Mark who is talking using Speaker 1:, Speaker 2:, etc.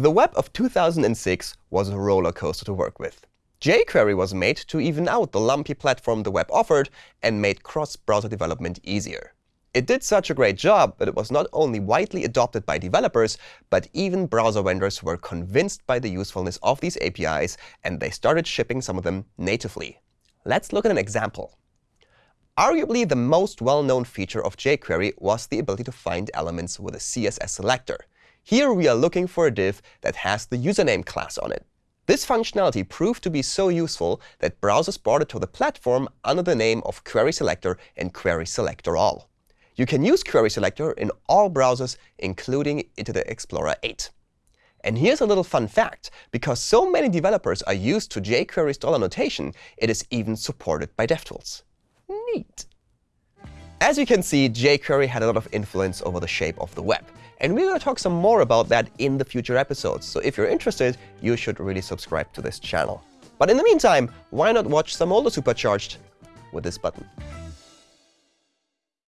Speaker 1: The web of 2006 was a roller coaster to work with. jQuery was made to even out the lumpy platform the web offered and made cross-browser development easier. It did such a great job that it was not only widely adopted by developers, but even browser vendors were convinced by the usefulness of these APIs, and they started shipping some of them natively. Let's look at an example. Arguably, the most well-known feature of jQuery was the ability to find elements with a CSS selector. Here we are looking for a div that has the username class on it. This functionality proved to be so useful that browsers brought it to the platform under the name of Query Selector and Query Selector All. You can use Query Selector in all browsers, including Internet Explorer 8. And here's a little fun fact. Because so many developers are used to jQuery's dollar notation, it is even supported by DevTools. Neat. As you can see, jQuery had a lot of influence over the shape of the web. And we're going to talk some more about that in the future episodes. So if you're interested, you should really subscribe to this channel. But in the meantime, why not watch some older Supercharged with this button?